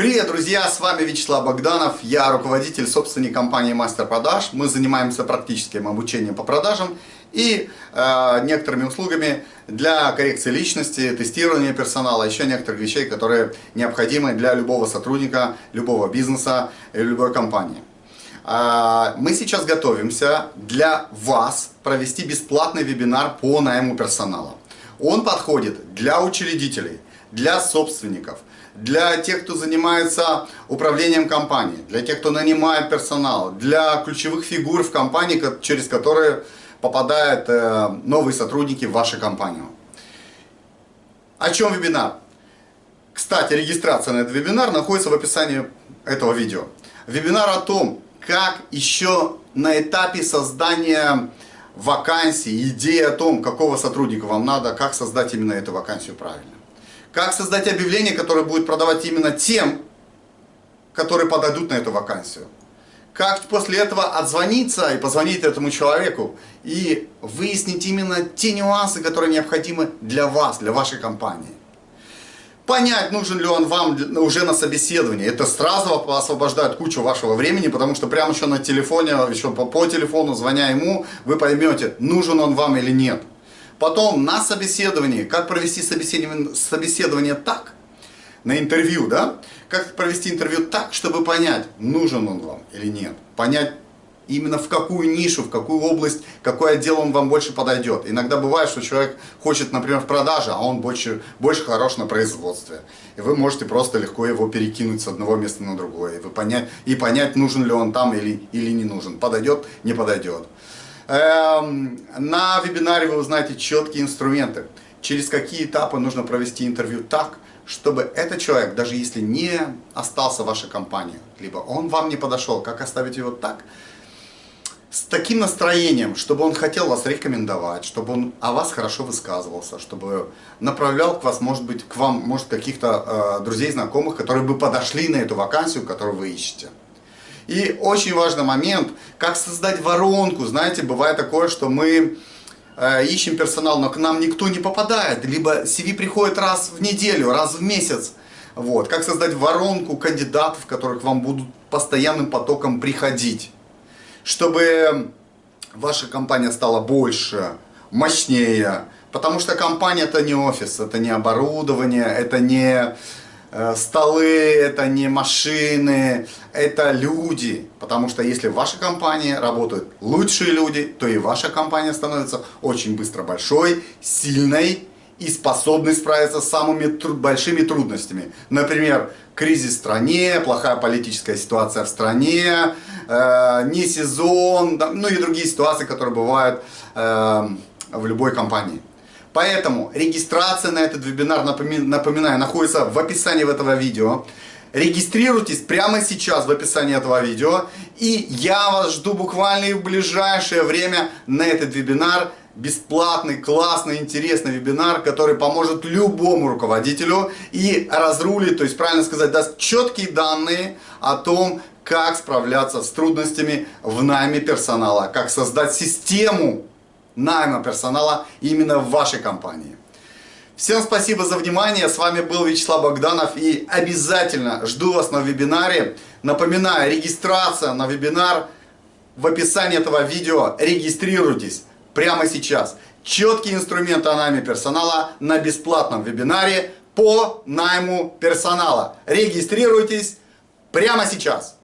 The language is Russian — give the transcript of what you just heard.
Привет, друзья! С вами Вячеслав Богданов. Я руководитель собственной компании Мастер Продаж. Мы занимаемся практическим обучением по продажам и э, некоторыми услугами для коррекции личности, тестирования персонала, еще некоторых вещей, которые необходимы для любого сотрудника, любого бизнеса и любой компании. Э, мы сейчас готовимся для вас провести бесплатный вебинар по найму персонала. Он подходит для учредителей, для собственников – для тех, кто занимается управлением компанией, для тех, кто нанимает персонал, для ключевых фигур в компании, через которые попадают э, новые сотрудники в вашу компанию. О чем вебинар? Кстати, регистрация на этот вебинар находится в описании этого видео. Вебинар о том, как еще на этапе создания вакансии, идеи о том, какого сотрудника вам надо, как создать именно эту вакансию правильно. Как создать объявление, которое будет продавать именно тем, которые подойдут на эту вакансию. Как после этого отзвониться и позвонить этому человеку и выяснить именно те нюансы, которые необходимы для вас, для вашей компании. Понять, нужен ли он вам уже на собеседовании. Это сразу освобождает кучу вашего времени, потому что прямо еще на телефоне, еще по, по телефону, звоня ему, вы поймете, нужен он вам или нет. Потом на собеседовании, как провести собеседование, так, на интервью, да, как провести интервью так, чтобы понять, нужен он вам или нет. Понять именно в какую нишу, в какую область, какой отдел он вам больше подойдет. Иногда бывает, что человек хочет, например, в продаже, а он больше, больше хорош на производстве. И вы можете просто легко его перекинуть с одного места на другое. И, вы понять, и понять, нужен ли он там или, или не нужен. Подойдет, не подойдет. Эм, на вебинаре вы узнаете четкие инструменты, через какие этапы нужно провести интервью так, чтобы этот человек, даже если не остался в вашей компании, либо он вам не подошел, как оставить его так, с таким настроением, чтобы он хотел вас рекомендовать, чтобы он о вас хорошо высказывался, чтобы направлял к вас, может быть, к вам, может, каких-то э, друзей, знакомых, которые бы подошли на эту вакансию, которую вы ищете. И очень важный момент, как создать воронку. Знаете, бывает такое, что мы э, ищем персонал, но к нам никто не попадает. Либо CV приходит раз в неделю, раз в месяц. Вот. Как создать воронку кандидатов, которые к вам будут постоянным потоком приходить. Чтобы ваша компания стала больше, мощнее. Потому что компания это не офис, это не оборудование, это не столы, это не машины, это люди. Потому что если в вашей компании работают лучшие люди, то и ваша компания становится очень быстро большой, сильной и способной справиться с самыми труд большими трудностями. Например, кризис в стране, плохая политическая ситуация в стране, э, не сезон, да, ну и другие ситуации, которые бывают э, в любой компании. Поэтому регистрация на этот вебинар, напоминаю, находится в описании этого видео. Регистрируйтесь прямо сейчас в описании этого видео. И я вас жду буквально в ближайшее время на этот вебинар. Бесплатный, классный, интересный вебинар, который поможет любому руководителю и разрулит, то есть правильно сказать, даст четкие данные о том, как справляться с трудностями в найме персонала, как создать систему найма персонала именно в вашей компании. Всем спасибо за внимание, с вами был Вячеслав Богданов и обязательно жду вас на вебинаре. Напоминаю, регистрация на вебинар в описании этого видео, регистрируйтесь прямо сейчас. Четкие инструменты о найме персонала на бесплатном вебинаре по найму персонала. Регистрируйтесь прямо сейчас.